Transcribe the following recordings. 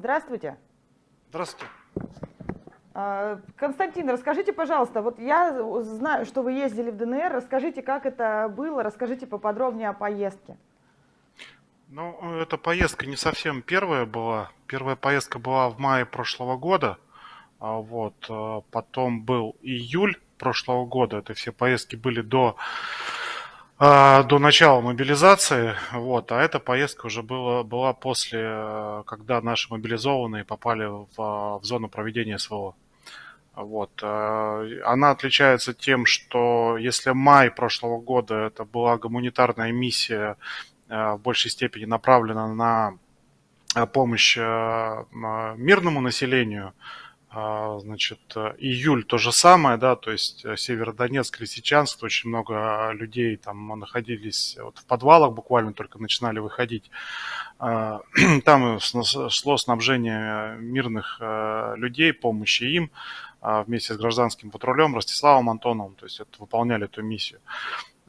Здравствуйте. Здравствуйте. А, Константин, расскажите, пожалуйста, вот я знаю, что вы ездили в ДНР, расскажите, как это было, расскажите поподробнее о поездке. Ну, эта поездка не совсем первая была. Первая поездка была в мае прошлого года. А вот, а потом был июль прошлого года. Это все поездки были до, до начала мобилизации. Вот, а эта поездка уже была, была после, когда наши мобилизованные попали в, в зону проведения СВО. Вот. Она отличается тем, что если май прошлого года это была гуманитарная миссия Э, в большей степени направлена на э, помощь э, мирному населению. Значит, июль то же самое, да, то есть Северодонецк, Лисичанск, очень много людей там находились вот в подвалах, буквально только начинали выходить. Там шло снабжение мирных людей, помощи им вместе с гражданским патрулем Ростиславом Антоновым, то есть это, выполняли эту миссию.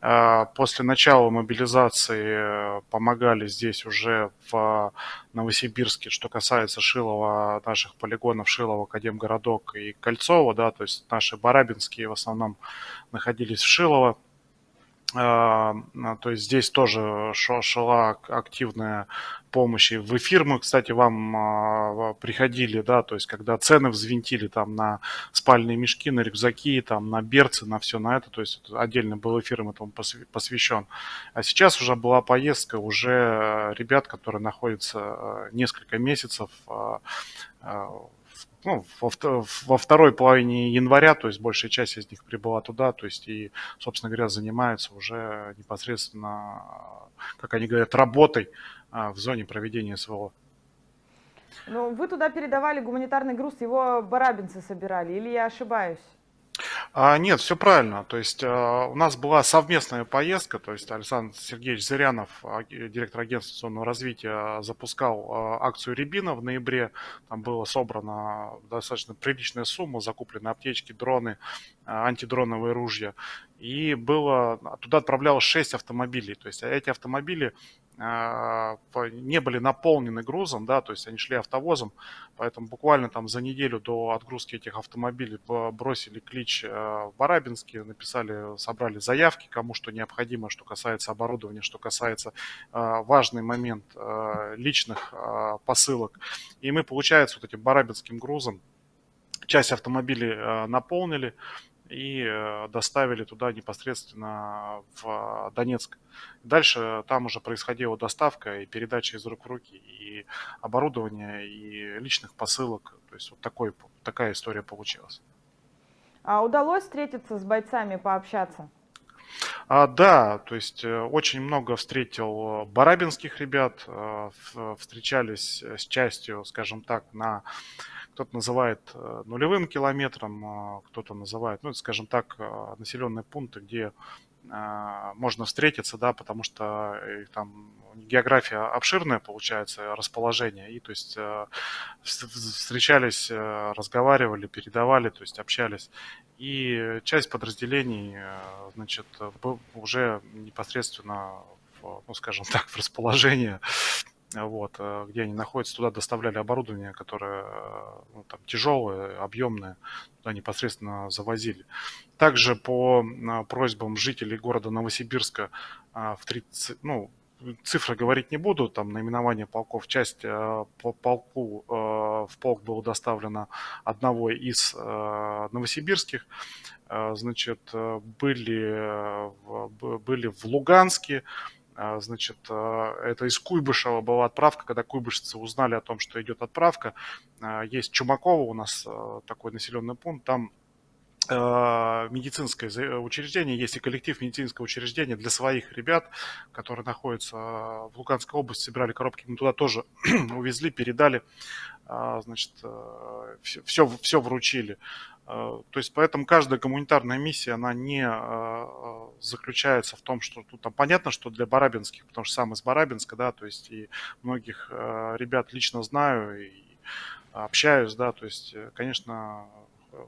А, после начала мобилизации э, помогали здесь уже в Новосибирске, что касается Шилова, наших полигонов Шилова, Академгородок и Кольцова, да, то есть наши барабинские в основном находились в Шилово. А, то есть здесь тоже шла активная помощь. И в эфир мы, кстати, вам а, приходили, да, то есть когда цены взвинтили там на спальные мешки, на рюкзаки, там на берцы, на все на это, то есть отдельно был эфир этому посвящен. А сейчас уже была поездка уже ребят, которые находятся а, несколько месяцев ну, во, во второй половине января, то есть большая часть из них прибыла туда, то есть и, собственно говоря, занимаются уже непосредственно, как они говорят, работой а, в зоне проведения СВО. Ну, вы туда передавали гуманитарный груз, его барабинцы собирали, или я ошибаюсь? А, нет, все правильно. То есть а, у нас была совместная поездка, то есть Александр Сергеевич Зырянов, а, директор агентства инвестиционного развития, запускал акцию Рябина в ноябре. Там была собрана достаточно приличная сумма, закуплены аптечки, дроны, антидроновые ружья. И было, туда отправлялось 6 автомобилей. То есть эти автомобили а, не были наполнены грузом, да, то есть они шли автовозом, поэтому буквально там за неделю до отгрузки этих автомобилей бросили клич а, в Барабинске, написали, собрали заявки, кому что необходимо, что касается оборудования, что касается а, важный момент личных посылок. И мы, получается, вот этим барабинским грузом часть автомобилей наполнили, и э, доставили туда непосредственно в Донецк. Дальше там уже происходила доставка и передача из рук в руки, и оборудование, и личных посылок. То есть вот такой, такая история получилась. А удалось встретиться с бойцами, пообщаться? А, да, то есть э, очень много встретил барабинских ребят, э, встречались с частью, скажем так, на кто-то называет э, нулевым километром, а кто-то называет, ну, скажем так, э, населенные пункты, где э, можно встретиться, да, потому что там география обширная получается, расположение, и то есть встречались, разговаривали, передавали, то есть общались. И часть подразделений, значит, уже непосредственно, ну, скажем так, в расположении вот, э, где они находятся, туда доставляли оборудование, которое э, ну, там, тяжелое, объемное, туда непосредственно завозили. Также по э, просьбам жителей города Новосибирска в 30, ну, цифры говорить не буду, там наименование полков, часть по полку в полк было доставлено одного из новосибирских, значит, были, были в Луганске, значит, а, это из Куйбышева была отправка, когда куйбышевцы узнали о том, что идет отправка. А, есть Чумаково у нас такой населенный пункт, там медицинское учреждение, есть и коллектив медицинского учреждения для своих ребят, которые находятся в Луганской области, собирали коробки, мы туда тоже увезли, передали, значит, все, все вручили. То есть поэтому каждая гуманитарная миссия, она не заключается в том, что тут там понятно, что для барабинских, потому что сам из Барабинска, да, то есть и многих э, ребят лично знаю и общаюсь, да, то есть, э, конечно,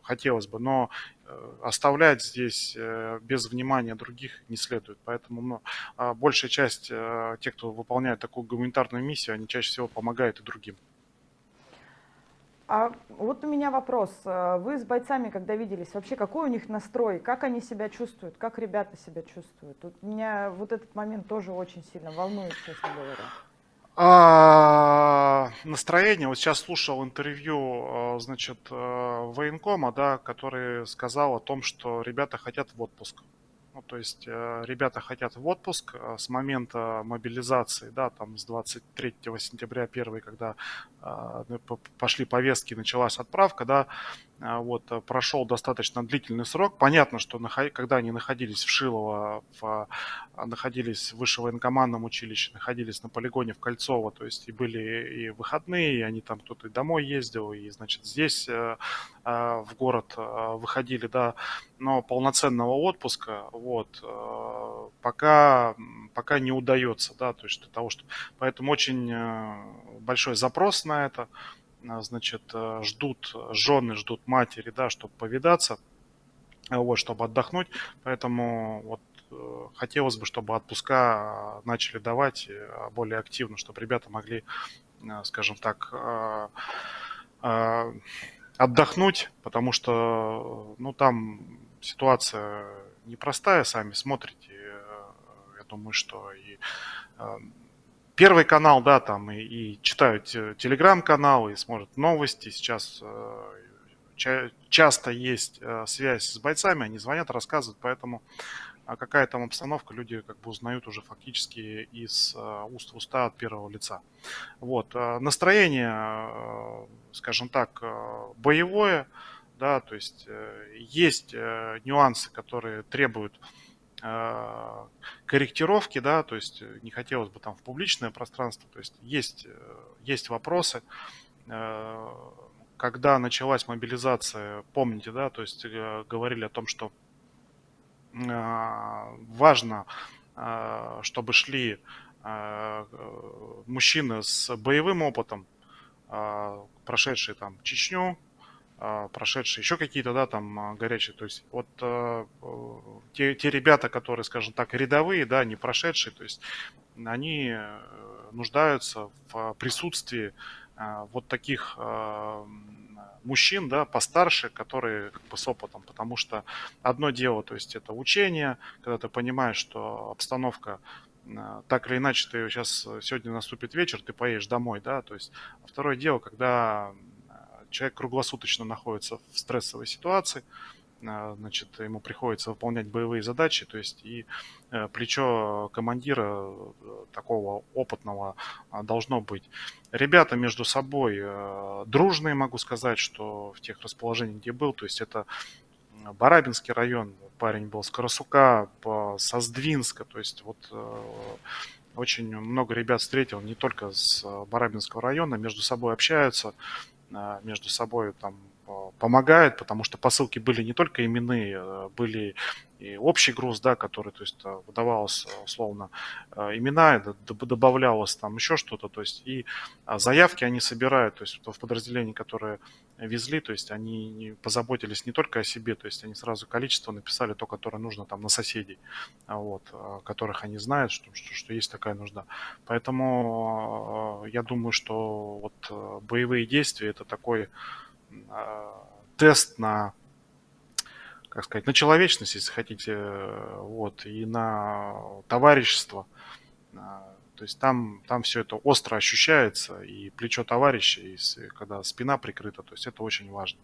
хотелось бы, но э, оставлять здесь э, без внимания других не следует. Поэтому ну, а большая часть тех, кто выполняет такую гуманитарную миссию, они чаще всего помогают и другим. А вот у меня вопрос. Э, вы с бойцами, когда виделись, вообще какой у них настрой? Как они себя чувствуют? Как ребята себя чувствуют? Вот меня вот этот момент тоже очень сильно волнует, честно говоря. А, настроение. Вот сейчас слушал интервью, э, значит, э, военкома, да, который сказал о том, что ребята хотят в отпуск. То есть э, ребята хотят в отпуск э, с момента мобилизации, да, там с 23 сентября 1, когда э, пошли повестки, началась отправка, да, вот, э, прошел достаточно длительный срок. Понятно, что когда они находились в Шилово, в, а, находились в высшем военкомандном училище, находились на полигоне в Кольцово, то есть и были и выходные, и они там кто-то и домой ездил, и, значит, здесь э, э, в город выходили, да, но полноценного отпуска, вот, пока, пока не удается, да, то есть для того, что... Поэтому очень большой запрос на это, а, значит, э, ждут жены, ждут матери, да, чтобы повидаться, вот, чтобы отдохнуть. Поэтому вот э, хотелось бы, чтобы отпуска начали давать э, более активно, чтобы ребята могли, скажем так, отдохнуть, потому что, ну, там ситуация непростая, сами смотрите. Я думаю, что и Первый канал, да, там и, и читают телеграм-канал, и смотрят новости. Сейчас э, ча часто есть э, связь с бойцами, они звонят, рассказывают, поэтому а какая там обстановка, люди как бы узнают уже фактически из э, уст в уста от первого лица. Вот. Э, настроение, э, скажем так, э, боевое, да, то есть э, есть э, нюансы, которые требуют корректировки, да, то есть э, не хотелось бы там в публичное пространство, то есть есть, э, есть вопросы. Э, когда началась мобилизация, помните, да, то есть говорили о том, что а, важно, а, чтобы шли мужчины с боевым опытом, прошедшие там Чечню, а, прошедшие, еще какие-то, да, там а, горячие. То есть вот э, те, те ребята, которые, скажем так, рядовые, да, не прошедшие, то есть они э, нуждаются в присутствии вот таких мужчин, да, постарше, которые как бы с опытом, потому что одно дело, то есть это учение, когда ты понимаешь, что обстановка так или иначе ты сейчас сегодня наступит вечер, ты поедешь домой, да, то есть а второе дело, когда человек круглосуточно находится в стрессовой ситуации, а, значит, ему приходится выполнять боевые задачи, то есть и э, плечо командира э, такого опытного а, должно быть. Ребята между собой э, дружные, могу сказать, что в тех расположениях, где был, то есть это Барабинский район, парень был с Карасука, со Сдвинска, то есть вот очень много ребят встретил, не только с Барабинского района, между собой общаются, между собой там помогают, потому что посылки были не только именные, а, были и общий груз, да, который, то есть, а, выдавалось условно имена, добавлялось там еще что-то, то есть, и заявки они собирают, то есть, в подразделении, которые везли, то есть, они позаботились не только о себе, то есть, они сразу количество написали то, которое нужно там на соседей, вот, которых они знают, что, что, что есть такая нужда. Поэтому я думаю, что вот боевые действия это такой тест на, как сказать, на человечность, если хотите, вот, и на товарищество. А, то есть там, там все это остро ощущается, и плечо товарища, и когда спина прикрыта, то есть это очень важно.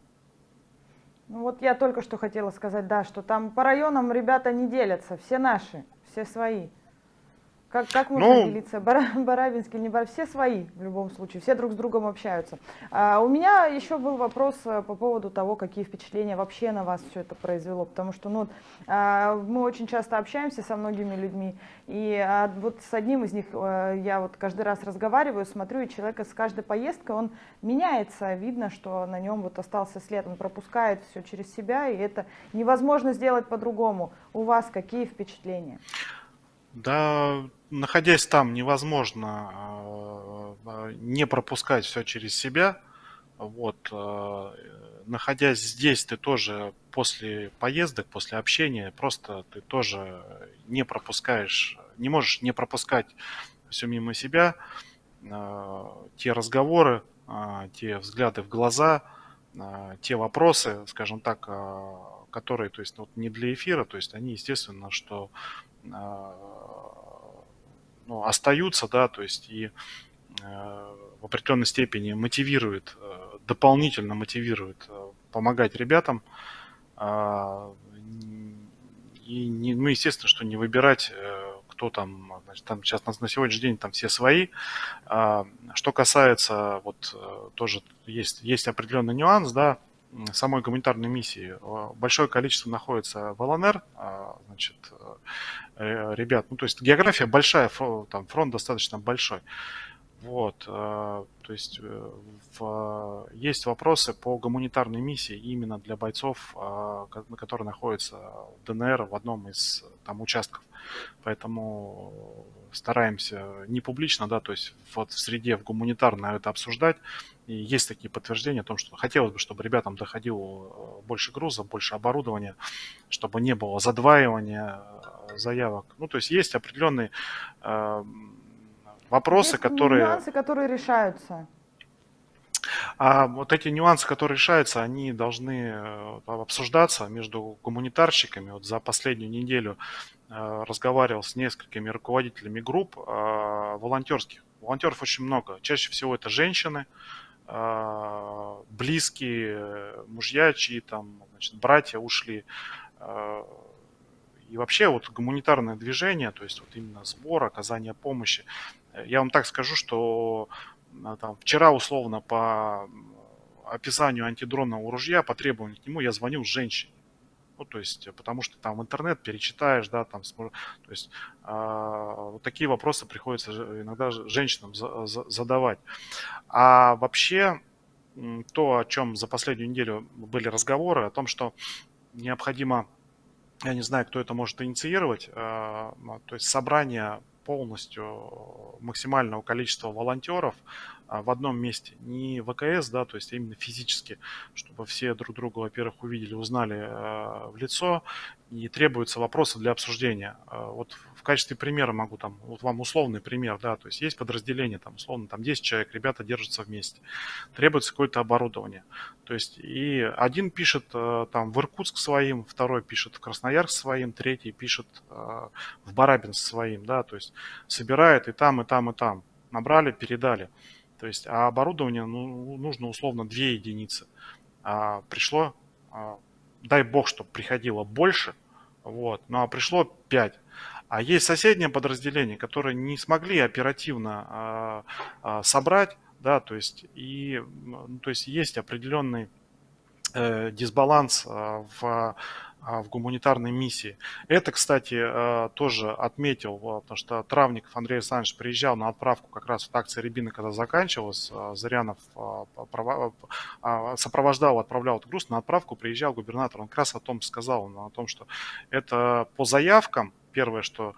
Ну вот я только что хотела сказать, да, что там по районам ребята не делятся, все наши, все свои. Как, как можно ну, делиться? Барабинский, не Барабинский, все свои в любом случае, все друг с другом общаются. А, у меня еще был вопрос э, по поводу того, какие впечатления вообще на вас все это произвело, потому что ну, а, мы очень часто общаемся со многими людьми, и а, вот с одним из них а, я вот каждый раз разговариваю, смотрю, и человек с каждой поездкой, он меняется, видно, что на нем вот остался след, он пропускает все через себя, и это невозможно сделать по-другому. У вас какие впечатления? Да, находясь там, невозможно а, не пропускать все через себя. Вот, а, находясь здесь, ты тоже после поездок, после общения, просто ты тоже не пропускаешь, не можешь не пропускать все мимо себя, те разговоры, те взгляды в глаза, те вопросы, скажем так, которые, то есть, вот не для эфира, то есть они, естественно, что ну, остаются, да, то есть и в определенной степени мотивирует, дополнительно мотивирует помогать ребятам, и, не, ну, естественно, что не выбирать, э, кто там, значит, там сейчас на, на сегодняшний день там все свои. А, что касается, вот э, тоже есть, есть определенный нюанс, да, самой гуманитарной миссии. Большое количество находится в ЛНР, а, значит, э, ребят, ну, то есть география большая, там фронт достаточно большой. Вот, то есть в, есть вопросы по гуманитарной миссии именно для бойцов, которые находятся в ДНР в одном из там участков. Поэтому стараемся не публично, да, то есть вот в среде в гуманитарной это обсуждать. И есть такие подтверждения о том, что хотелось бы, чтобы ребятам доходило больше груза, больше оборудования, чтобы не было задваивания заявок. Ну, то есть есть определенные вопросы, Есть которые... нюансы, которые решаются. А вот эти нюансы, которые решаются, они должны э, обсуждаться между гуманитарщиками. Вот за последнюю неделю э, разговаривал с несколькими руководителями групп э, волонтерских. Волонтеров очень много. Чаще всего это женщины, близкие, мужья, чьи там, значит, братья ушли. И вообще вот гуманитарное движение, то есть вот именно сбор, оказание помощи, я вам так скажу, что а, там, вчера условно по описанию антидронного ружья, по требованию к нему, я звонил женщине. Ну, то есть, потому что там интернет перечитаешь, да, там, то есть, э, вот такие вопросы приходится иногда женщинам за, за, задавать. А вообще, то, о чем за последнюю неделю были разговоры, о том, что необходимо, я не знаю, кто это может инициировать, э, то есть собрание полностью максимального количества волонтеров в одном месте. Не ВКС, да, то есть именно физически, чтобы все друг друга, во-первых, увидели, узнали в лицо, и требуются вопросы для обсуждения. А, вот в качестве примера могу там, вот вам условный пример, да, то есть есть подразделение, там, условно, там 10 человек, ребята держатся вместе, требуется какое-то оборудование. То есть и один пишет там в Иркутск своим, второй пишет в Красноярск своим, третий пишет в Барабинск своим, да, то есть собирает и там, и там, и там. Набрали, передали. То есть, а оборудование ну, нужно условно 2 единицы. А пришло, а, дай бог, чтобы приходило больше, вот, ну а пришло 5. А есть соседнее подразделение, которые не смогли оперативно а, а, собрать, да, то есть, и, ну, то есть есть определенный э, дисбаланс а, в в гуманитарной миссии. Это, кстати, э, тоже отметил, потому что Травников Андрей Александрович приезжал на отправку как раз в акции Рябины, когда заканчивалась. Э, Зарянов э, сопровождал, отправлял этот груз на отправку, приезжал губернатор. Он как раз о том сказал, о том, что это по заявкам, первое, что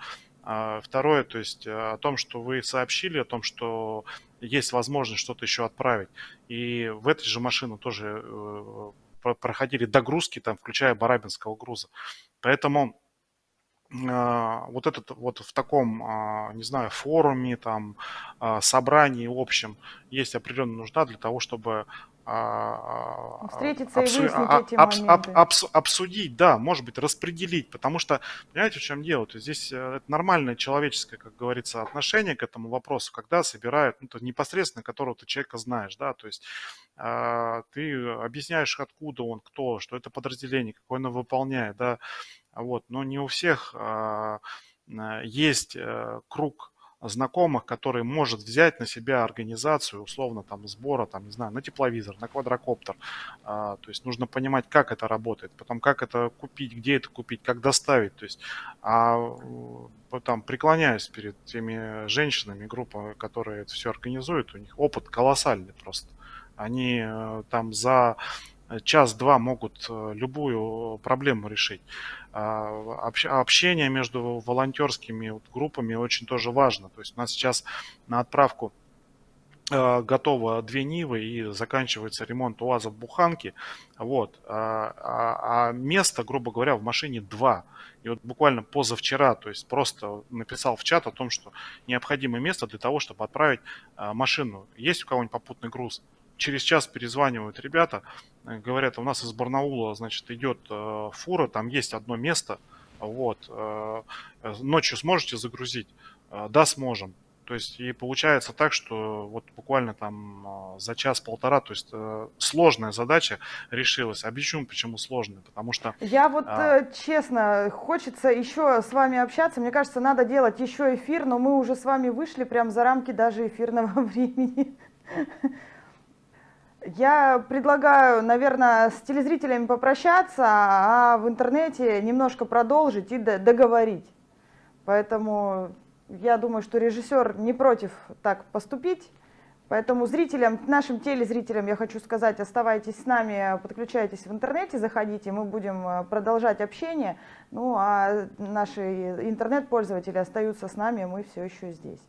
Второе, то есть о том, что вы сообщили, о том, что есть возможность что-то еще отправить. И в этой же машину тоже проходили догрузки, там, включая барабинского груза. Поэтому вот этот вот в таком, а, не знаю, форуме, там, а, собрании общем есть определенная нужда для того, чтобы Встретиться обсу... и выяснить эти моменты. Обс... Обсудить, да, может быть, распределить, потому что, понимаете, в чем дело? То есть здесь э, это нормальное человеческое, как говорится, отношение к этому вопросу, когда собирают, ну, то непосредственно которого ты человека знаешь, да, то есть э, ты объясняешь, откуда он, кто, что это подразделение, какое оно выполняет, да, вот, но не у всех э, есть э, круг знакомых, который может взять на себя организацию, условно, там, сбора, там, не знаю, на тепловизор, на квадрокоптер. А, то есть нужно понимать, как это работает, потом как это купить, где это купить, как доставить. То есть, а там преклоняюсь перед теми женщинами, группа, которые это все организуют, у них опыт колоссальный просто. Они э, там за час-два могут э, любую проблему решить. А, общение между волонтерскими группами очень тоже важно. То есть у нас сейчас на отправку э, готово две Нивы и заканчивается ремонт УАЗа в Буханке. Вот. А, а, а место, грубо говоря, в машине два. И вот буквально позавчера, то есть просто написал в чат о том, что необходимо место для того, чтобы отправить машину. Есть у кого-нибудь попутный груз? Через час перезванивают ребята, говорят, у нас из Барнаула, значит, идет фура, там есть одно место, вот, ночью сможете загрузить? Да, сможем. То есть и получается так, что вот буквально там за час-полтора, то есть э, сложная задача решилась. Объясню, почему сложная, потому что... Я вот а... Э, честно, хочется еще с вами общаться. Мне кажется, надо делать еще эфир, но мы уже с вами вышли прям за рамки даже эфирного времени. Я предлагаю, наверное, с телезрителями попрощаться, а в интернете немножко продолжить и договорить. Поэтому я думаю, что режиссер не против так поступить. Поэтому зрителям, нашим телезрителям я хочу сказать, оставайтесь с нами, подключайтесь в интернете, заходите, мы будем э, продолжать общение. Ну а наши интернет-пользователи остаются с нами, мы все еще здесь.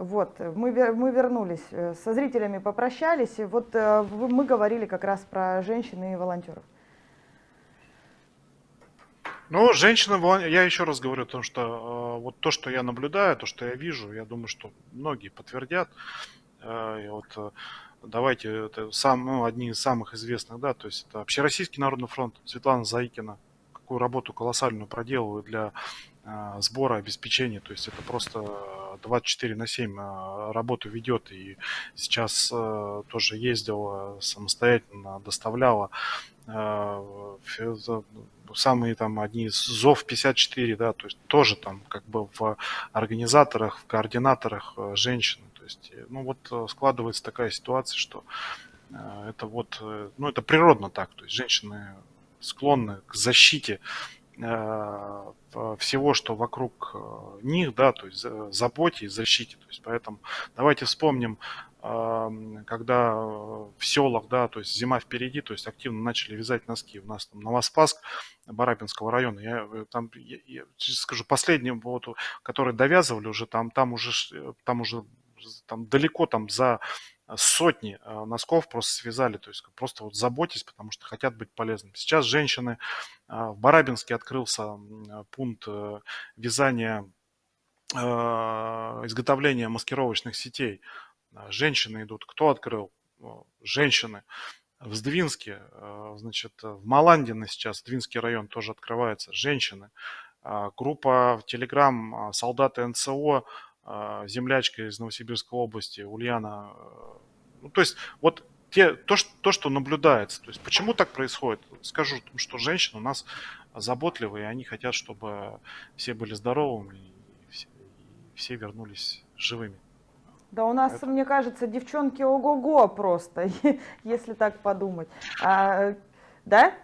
Вот, мы, мы вернулись, э, со зрителями попрощались, и вот э, мы говорили как раз про женщин и волонтеров. Ну, женщины, я еще раз говорю о том, что э, вот то, что я наблюдаю, то, что я вижу, я думаю, что многие подтвердят. Э, вот, давайте, это сам, ну, одни из самых известных, да, то есть это Общероссийский народный фронт, Светлана Заикина, какую работу колоссальную проделывает для сбора, обеспечения, то есть это просто 24 на 7 а, работу ведет. И сейчас э, тоже ездила самостоятельно, доставляла э, самые там одни из ЗОВ 54, да, то есть тоже там как бы в организаторах, в координаторах э, женщины. То есть, ну вот складывается такая ситуация, что это вот, ну это природно так, то есть женщины склонны к защите Э, всего, что вокруг э, них, да, то есть заботе и защите. То есть поэтому давайте вспомним, эм, когда в селах, да, то есть зима впереди, то есть активно начали вязать носки. У нас там Новоспаск Барабинского района, я э, там, я, я скажу, последним, вот, который довязывали уже, там, там уже, там уже там далеко там за сотни э, носков просто связали, то есть просто вот заботьтесь, потому что хотят быть полезными. Сейчас женщины, э, в Барабинске открылся пункт э, вязания, изготовления маскировочных сетей. Женщины идут. Кто открыл? Женщины. В Сдвинске, значит, в Маландино сейчас, Сдвинский район тоже открывается, женщины. Группа в Телеграм «Солдаты НСО» А, землячка из Новосибирской области, Ульяна. Э, ну, то есть вот те, то, что, то, что наблюдается. То есть почему так происходит? Скажу, что женщины у нас заботливые, они хотят, чтобы все были здоровыми и все, и все вернулись живыми. Да у нас, Это... мне кажется, девчонки ого-го просто, если так подумать. А да?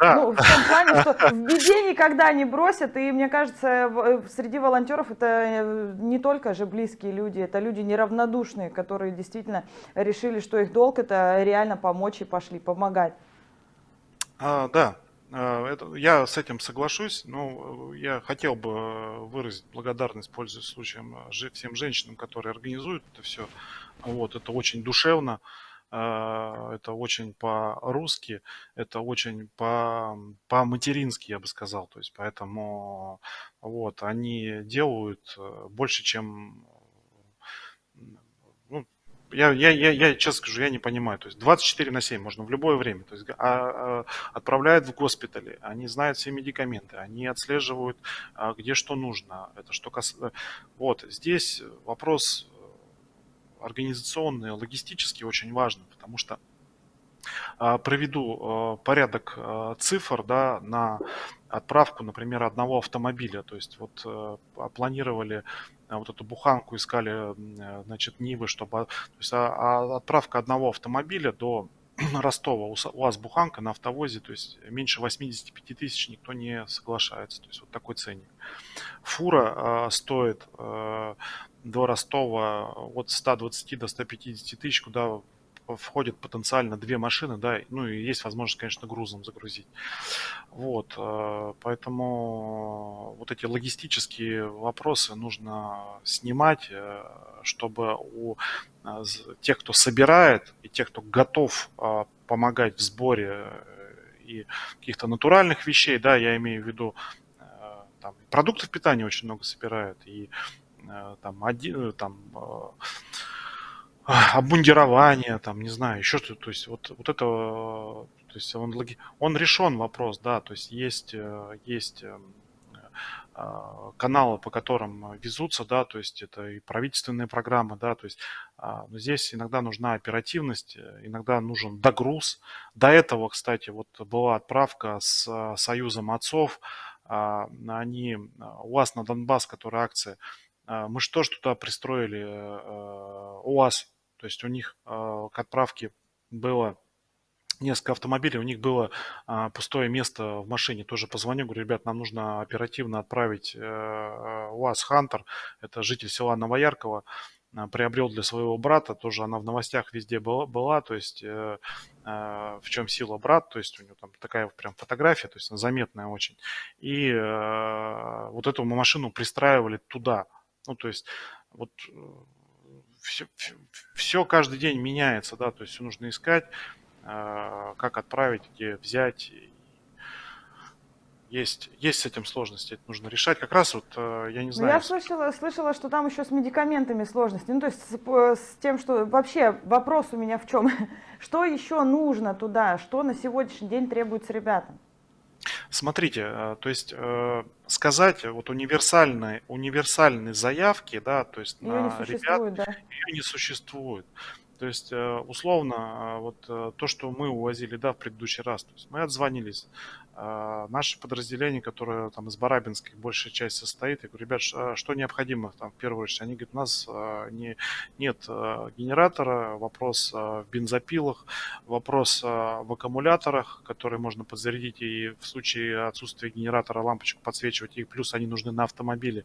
да. Ну, в том плане, что в беде никогда не бросят, и мне кажется, э, среди волонтеров это э, не только же близкие люди, это люди неравнодушные, которые действительно решили, что их долг это реально помочь и пошли помогать. А, да, а, это, я с этим соглашусь, но я хотел бы выразить благодарность, пользуясь случаем, всем женщинам, которые организуют это все. Вот, это очень душевно. А, это очень по-русски, это очень по- по-матерински, я бы сказал. То есть поэтому вот, они делают э, больше, чем ну, я, я, я, я честно скажу, я не понимаю. То есть 24 на 7 можно в любое время. То есть а, а, отправляют в госпитали, они знают все медикаменты, они отслеживают, а, где что нужно. Это что касается... Вот, здесь вопрос организационные, логистические очень важно, потому что а, проведу а, порядок а, цифр да, на отправку, например, одного автомобиля. То есть вот э, планировали вот эту буханку, искали значит, Нивы, чтобы... То есть отправка одного автомобиля до Ростова, у вас буханка на автовозе, то есть меньше 85 тысяч никто не соглашается. То есть вот такой ценник. Фура стоит э, до Ростова от 120 до 150 тысяч, куда входит потенциально две машины, да, ну и есть возможность, конечно, грузом загрузить. Вот, э, поэтому вот эти логистические вопросы нужно снимать, э, чтобы у э, тех, кто собирает, и тех, кто готов помогать в сборе и каких-то натуральных вещей, да, я имею в виду, там, продуктов питания очень много собирают, и там, один, там обмундирование, там, не знаю, еще что-то, то есть вот, вот это, то есть он, он решен вопрос, да, то есть есть, есть а, каналы, по которым везутся, да, то есть это и правительственные программы, да, то есть а, здесь иногда нужна оперативность, иногда нужен догруз. До этого, кстати, вот была отправка с а, Союзом отцов, они, у вас на Донбасс, которая акция, мы что ж туда пристроили УАЗ, то есть у них к отправке было несколько автомобилей, у них было а, пустое место в машине. Тоже позвоню, говорю, ребят, нам нужно оперативно отправить э, УАЗ Хантер, это житель села Новояркова, а, приобрел для своего брата, тоже она в новостях везде была, была то есть э, э, в чем сила брат, то есть у него там такая прям фотография, то есть она заметная очень. И э, вот эту машину пристраивали туда. Ну, то есть вот все, все, все каждый день меняется, да, то есть все нужно искать. А, как отправить, где взять. Есть, есть с этим сложности, это нужно решать. Как раз вот, э, я не знаю... Ну, я слышала, слышала, что там еще с медикаментами сложности. Ну, то есть с, с тем, что... Вообще вопрос у меня в чем? Что еще нужно туда? Что на сегодняшний день требуется ребятам? Смотрите, э, то есть э, сказать вот универсальной, универсальной заявки, да, то есть ее на ребят, да? ее не существует. То есть, э, условно, вот то, что мы увозили, да, в предыдущий раз, то есть мы отзвонились, а, наше подразделение, которое там из Барабинской большая часть состоит, я говорю, ребят, а что необходимо там в первую очередь? Они говорят, у нас не, нет генератора, вопрос в бензопилах, вопрос в аккумуляторах, которые можно подзарядить и в случае отсутствия генератора лампочку подсвечивать, и плюс они нужны на автомобиле.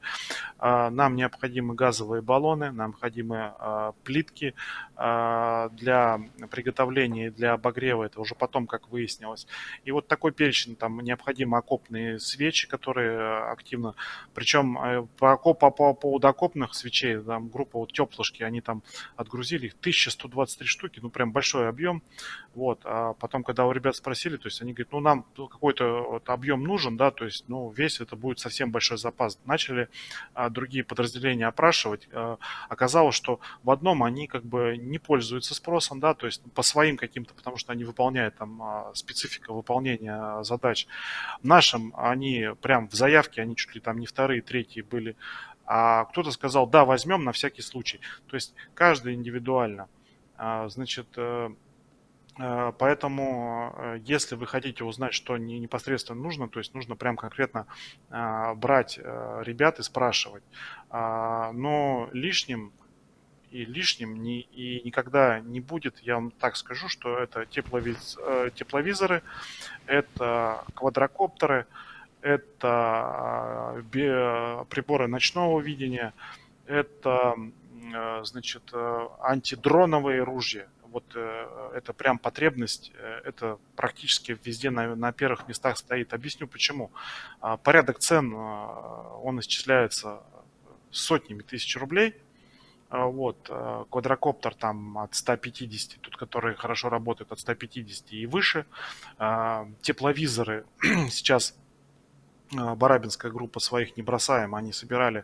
Нам необходимы газовые баллоны, нам необходимы плитки для приготовления, для обогрева, это уже потом, как выяснилось. И вот такой перечень там необходимы окопные свечи, которые э, активно, причем э, по, по, по поводу окопных свечей, там группа вот теплышки, они там отгрузили их 1123 штуки, ну прям большой объем, вот, а потом, когда у ребят спросили, то есть они говорят, ну нам какой-то вот объем нужен, да, то есть, ну весь это будет совсем большой запас. Начали а, другие подразделения опрашивать, а, оказалось, что в одном они как бы не пользуются спросом, да, то есть по своим каким-то, потому что они выполняют там а, специфика выполнения задач задач. Нашим они прям в заявке, они чуть ли там не вторые, третьи были. А кто-то сказал, да, возьмем на всякий случай. То есть каждый индивидуально. А, значит, э, э, Поэтому, э, если вы хотите узнать, что непосредственно нужно, то есть нужно прям конкретно брать ребят и спрашивать. А, но лишним и лишним не, и никогда не будет. Я вам так скажу, что это тепловиз, э, тепловизоры, это квадрокоптеры, это э, приборы ночного видения, это э, значит, антидроновые ружья. Вот это прям потребность, это практически везде на, на первых местах стоит. Объясню почему. А, порядок цен, он исчисляется сотнями тысяч рублей – вот, э, квадрокоптер там от 150, тут которые хорошо работают от 150 и выше. А, тепловизоры сейчас а, Барабинская группа своих не бросаем, они собирали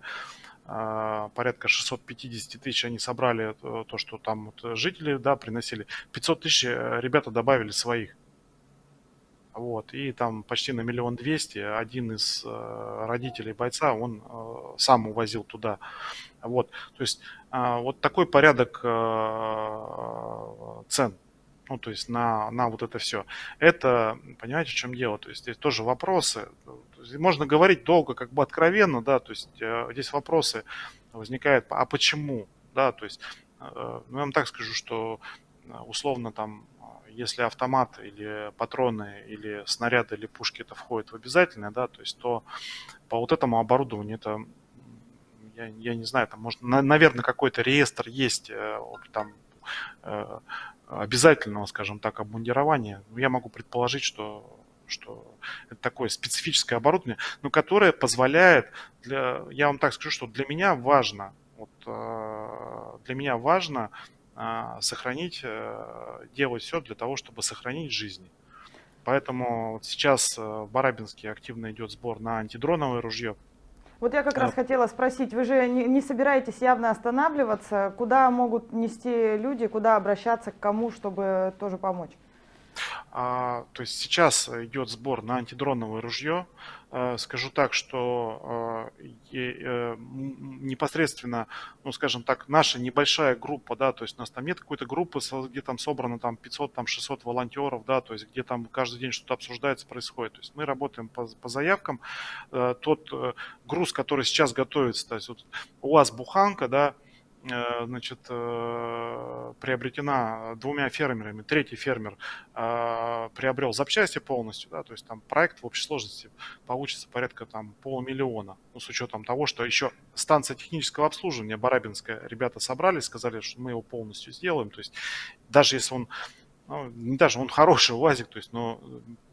порядка 650 тысяч они собрали э, то, что там вот жители да, приносили. 500 тысяч э, ребята добавили своих. Вот, и там почти на миллион двести один из э, родителей бойца, он сам увозил туда. Вот, то есть вот такой порядок э, цен. Ну, то есть на, на вот это все. Это, понимаете, в чем дело? То есть здесь тоже вопросы. Можно говорить долго, как бы откровенно, да, то есть э, здесь вопросы возникают, а почему, да, то есть, ну, я вам так скажу, что условно там если автомат или патроны или снаряды или пушки это входит в обязательное, да, то есть то по вот этому оборудованию это я, я не знаю, там может, на, наверное, какой-то реестр есть э, там э, обязательного, скажем так, обмундирования. Но я могу предположить, что что это такое специфическое оборудование, но которое позволяет, для, я вам так скажу, что для меня важно, вот, э, для меня важно сохранить, делать все для того, чтобы сохранить жизни. Поэтому вот сейчас в Барабинске активно идет сбор на антидроновое ружье. Вот я как раз хотела спросить, вы же не, не собираетесь явно останавливаться, куда могут нести люди, куда обращаться, к кому, чтобы тоже помочь? А, то есть сейчас идет сбор на антидроновое ружье. А, скажу так, что а, э, непосредственно, ну скажем так, наша небольшая группа, да, то есть у нас там нет какой-то группы, где там собрано там 500, там 600 волонтеров, да, то есть где там каждый день что-то обсуждается, происходит. То есть мы работаем по, по заявкам. Э, тот э, груз, который сейчас готовится, то есть вот у вас буханка, да, Э, значит, э, приобретена двумя фермерами. Третий фермер э, приобрел запчасти полностью, да, то есть там проект в общей сложности получится порядка там полумиллиона, ну, с учетом того, что еще станция технического обслуживания Барабинская, ребята собрались, сказали, что мы его полностью сделаем, то есть даже если он ну, даже он хороший УАЗик, то есть, но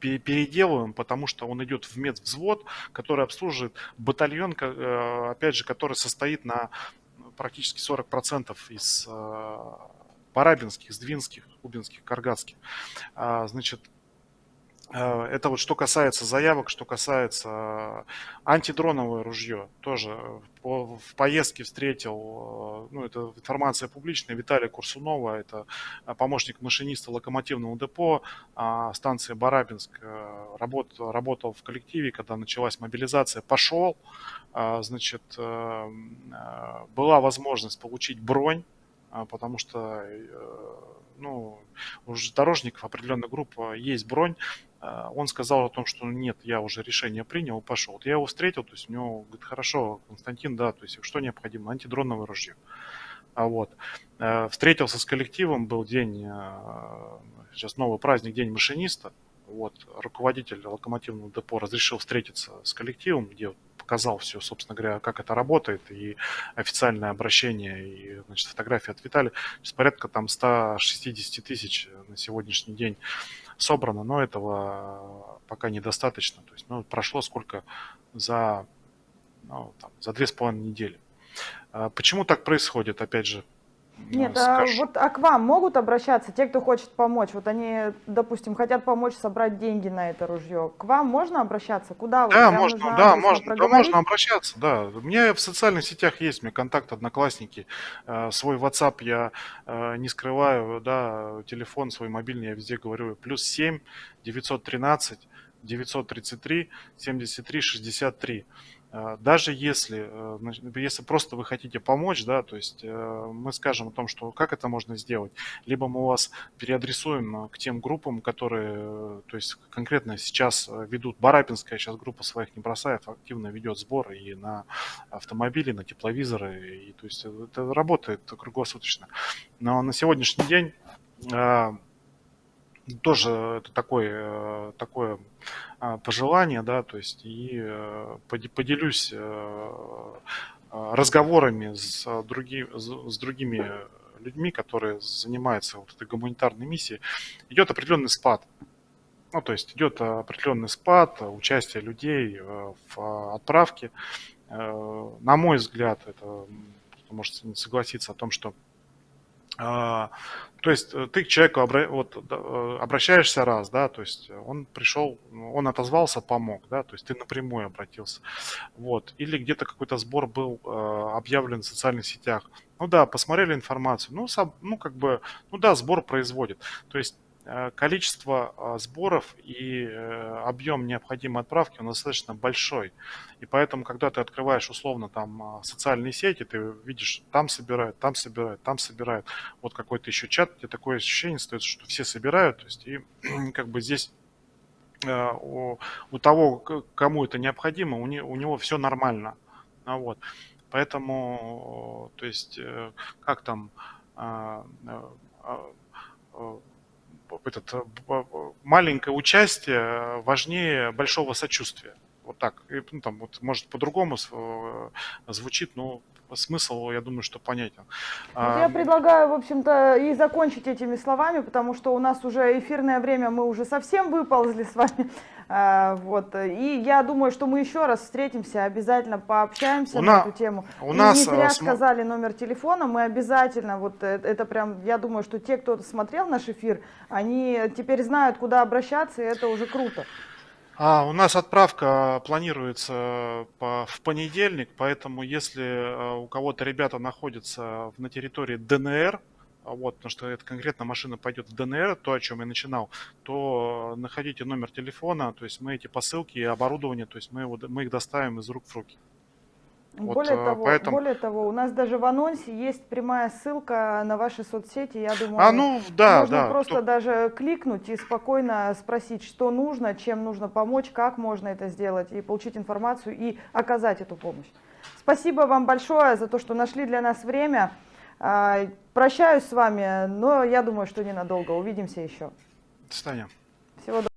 переделываем, потому что он идет в медвзвод, который обслуживает батальон, опять же, который состоит на практически 40% из э, парабинских, сдвинских, кубинских, каргатских. А, значит, это вот что касается заявок, что касается антидроновое ружье. Тоже в поездке встретил, э, ну это информация публичная, Виталия Курсунова, это помощник машиниста локомотивного депо а, станции Барабинск. Работал, работал в коллективе, когда началась мобилизация, пошел, значит, э, э, была возможность получить бронь, потому что э, ну, у дорожников определенная группа есть бронь. А, он сказал о том, что нет, я уже решение принял, пошел. Я его встретил, то есть у него говорит, хорошо, Константин, да, то есть что необходимо? Антидроновое ружье. А вот. Встретился с коллективом, был день, сейчас новый праздник, день машиниста. Вот, руководитель локомотивного депо разрешил встретиться с коллективом, где показал все, собственно говоря, как это работает, и официальное обращение, и значит, фотографии от Виталия. Сейчас порядка там 160 тысяч на сегодняшний день собрано, но этого пока недостаточно. То есть, ну, прошло сколько за, ну, там, за две с половиной недели. А почему так происходит? Опять же, нет, а, вот, а к вам могут обращаться те, кто хочет помочь? Вот они, допустим, хотят помочь собрать деньги на это ружье. К вам можно обращаться? Куда? Да, вот, можно, да, можно, да, можно обращаться, да. У меня в социальных сетях есть, меня контакт, одноклассники. Э, свой WhatsApp я э, не скрываю, да, телефон свой мобильный я везде говорю. Плюс 7 913 933 73 63. Э, даже если, э, если просто вы хотите помочь, да, то есть э, мы скажем о том, что как это можно сделать, либо мы вас переадресуем к тем группам, которые, то есть конкретно сейчас ведут, Барапинская сейчас группа своих не бросает, активно ведет сбор и на автомобили, на тепловизоры, и то есть это работает круглосуточно. Но на сегодняшний день тоже это такое, такое а, пожелание, да, то есть и э, поделюсь э, разговорами с, други, с другими людьми, которые занимаются вот этой гуманитарной миссией, идет определенный спад. Ну, то есть идет определенный спад участия людей э, в отправке. На мой взгляд, это может согласиться о том, что а, то есть э, ты к человеку обра... вот, э, обращаешься раз, да, то есть он пришел, он отозвался, помог, да, то есть ты напрямую обратился. Вот. Или где-то какой-то сбор был э, объявлен в социальных сетях. Ну да, посмотрели информацию, ну, ну как бы, ну да, сбор производит. То есть Э, количество а, сборов и э, объем необходимой отправки он достаточно большой. И поэтому, когда ты открываешь условно там а, социальные сети, ты видишь, там собирают, там собирают, там собирают. Вот какой-то еще чат, где такое ощущение стоит, что все собирают. То есть, и как бы здесь э, у, у того, кому это необходимо, у, не, у него все нормально. А вот. Поэтому, то есть, как там этот, э, маленькое участие важнее большого сочувствия. Вот так. И, ну, там, вот, может, по-другому э, звучит, но смысл, я думаю, что понятен. Вот я предлагаю, в общем-то, и закончить этими словами, потому что у нас уже эфирное время, мы уже совсем выползли с вами. А, Вот. И я думаю, что мы еще раз встретимся, обязательно пообщаемся У на на- эту тему. у И нас, не зря э, смо- сказали номер телефона, мы обязательно, вот э, это прям, я думаю, что те, кто смотрел наш эфир, они теперь знают, куда обращаться, и это уже круто. А, у нас отправка планируется по- в понедельник, поэтому если э, у кого-то ребята находятся на территории ДНР, вот, потому что это конкретно машина пойдет в ДНР, то, о чем я начинал, то находите номер телефона, то есть мы эти посылки и оборудование, то есть мы, его, мы их доставим из рук в руки. Вот, более, э, того, поэтому- более того, у нас даже в анонсе есть прямая ссылка на ваши соцсети, я думаю, А, ну, да, можно да. просто кто- даже кликнуть и спокойно спросить, что нужно, чем нужно помочь, как можно это сделать, и получить информацию и оказать эту помощь. Спасибо вам большое за то, что нашли для нас время. А, Прощаюсь с вами, но я думаю, что ненадолго. Увидимся еще. До свидания. Всего доброго.